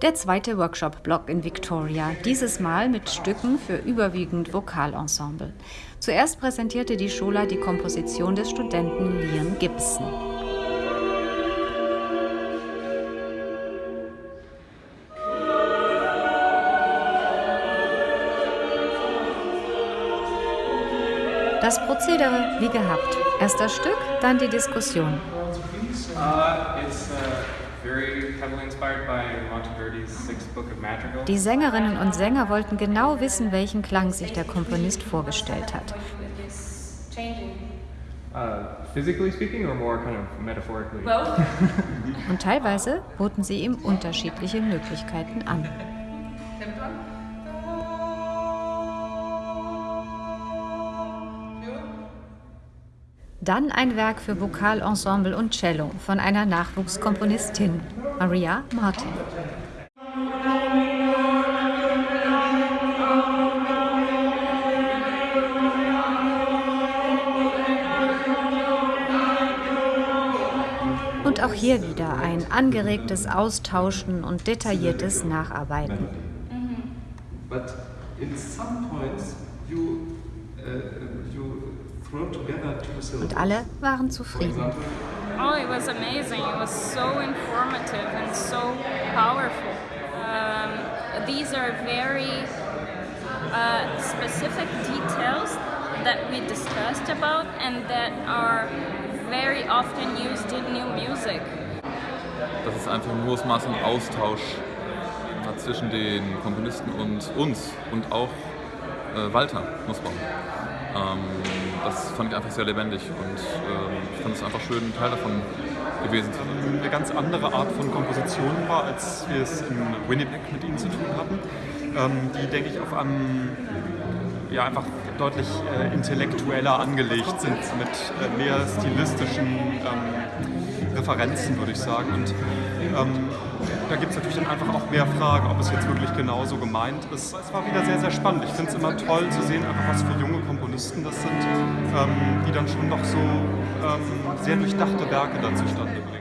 Der zweite Workshop-Block in Victoria, dieses Mal mit Stücken für überwiegend Vokalensemble. Zuerst präsentierte die Schola die Komposition des Studenten Liam Gibson. Das Prozedere wie gehabt. Erst das Stück, dann die Diskussion. Uh, die Sängerinnen und Sänger wollten genau wissen, welchen Klang sich der Komponist vorgestellt hat. Uh, und teilweise boten sie ihm unterschiedliche Möglichkeiten an. Dann ein Werk für Vokalensemble und Cello von einer Nachwuchskomponistin, Maria Martin. Und auch hier wieder ein angeregtes Austauschen und detailliertes Nacharbeiten. But in some points you, uh, you und alle waren zufrieden. Oh, it was amazing. It was so informative and so powerful. Um, these are very uh, specific details that we discussed about and that are very often used in new music. Das ist einfach ein hohes Maß an Austausch zwischen den Komponisten und uns und auch äh, Walter Nussbaum. Ähm, das fand ich einfach sehr lebendig und ähm, ich fand es einfach schön, Teil davon gewesen zu sein. Eine ganz andere Art von Komposition war, als wir es in Winnipeg mit ihnen zu tun hatten, ähm, die, denke ich, auf einem ja, einfach deutlich äh, intellektueller angelegt sind, mit äh, mehr stilistischen ähm, Referenzen, würde ich sagen. Und ähm, da gibt es natürlich dann einfach auch mehr Fragen, ob es jetzt wirklich genauso gemeint ist. Es war wieder sehr, sehr spannend. Ich finde es immer toll zu sehen, einfach was für junge Komponisten das sind, ähm, die dann schon noch so ähm, sehr durchdachte Werke dann zustande bringen.